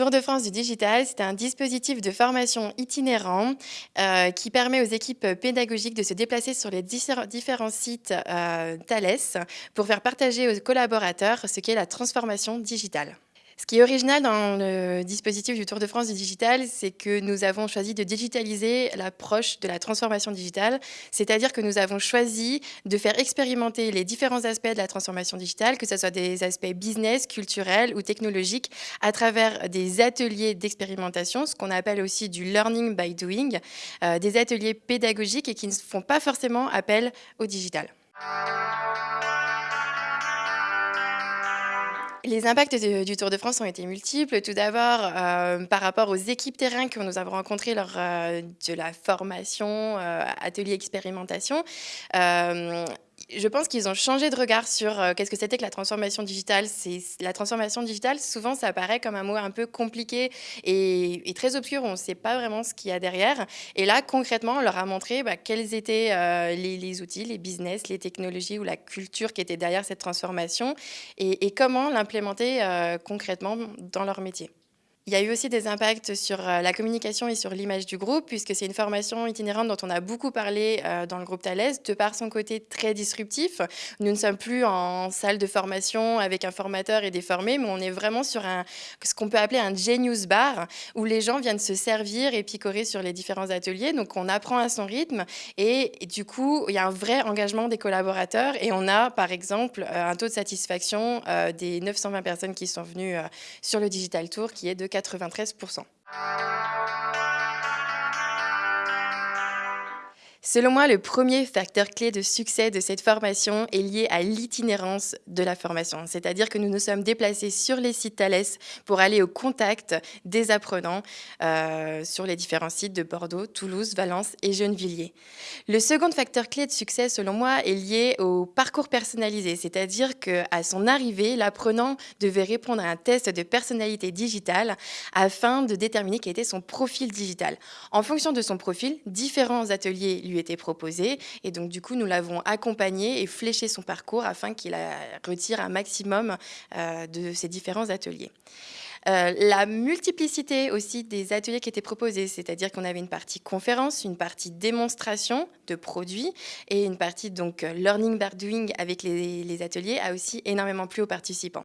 Tour de France du digital, c'est un dispositif de formation itinérant euh, qui permet aux équipes pédagogiques de se déplacer sur les différents sites euh, Thales pour faire partager aux collaborateurs ce qu'est la transformation digitale. Ce qui est original dans le dispositif du Tour de France du digital, c'est que nous avons choisi de digitaliser l'approche de la transformation digitale, c'est-à-dire que nous avons choisi de faire expérimenter les différents aspects de la transformation digitale, que ce soit des aspects business, culturels ou technologiques, à travers des ateliers d'expérimentation, ce qu'on appelle aussi du learning by doing, euh, des ateliers pédagogiques et qui ne font pas forcément appel au digital. Les impacts du Tour de France ont été multiples. Tout d'abord, euh, par rapport aux équipes terrain que nous avons rencontrées lors euh, de la formation, euh, atelier expérimentation, je pense qu'ils ont changé de regard sur euh, qu'est-ce que c'était que la transformation digitale. La transformation digitale. Souvent, ça apparaît comme un mot un peu compliqué et, très obscur. On ne sait pas vraiment ce qu'il y a derrière. Et là, concrètement, on leur a montré bah, quels étaient euh, les, outils, les business, les technologies ou la culture qui était derrière cette transformation et, comment l'implémenter euh, concrètement dans leur métier. Il y a eu aussi des impacts sur euh, la communication et sur l'image du groupe, puisque c'est une formation itinérante dont on a beaucoup parlé euh, dans le groupe Thales, de par son côté très disruptif. Nous ne sommes plus en salle de formation avec un formateur et des formés, mais on est vraiment sur ce qu'on peut appeler un Genius Bar, où les gens viennent se servir et picorer sur les différents ateliers. Donc on apprend à son rythme et, du coup, il y a un vrai engagement des collaborateurs et on a, par exemple, euh, un taux de satisfaction des 920 personnes qui sont venues sur le Digital Tour qui est de 93%. Selon moi, le premier facteur clé de succès de cette formation est lié à l'itinérance de la formation. C'est-à-dire que nous nous sommes déplacés sur les sites Thales pour aller au contact des apprenants euh, sur les différents sites de Bordeaux, Toulouse, Valence et Gennevilliers. Le second facteur clé de succès, selon moi, est lié au parcours personnalisé. C'est-à-dire qu'à son arrivée, l'apprenant devait répondre à un test de personnalité digitale afin de déterminer quel était son profil digital. En fonction de son profil, différents ateliers lui était proposé. Et donc, du coup, nous l'avons accompagné et fléché son parcours afin qu'il retire un maximum euh, de ces différents ateliers. Euh, la multiplicité aussi des ateliers qui étaient proposés, c'est-à-dire qu'on avait une partie conférence, une partie démonstration de produits et une partie donc learning by doing avec les ateliers a aussi énormément plu aux participants.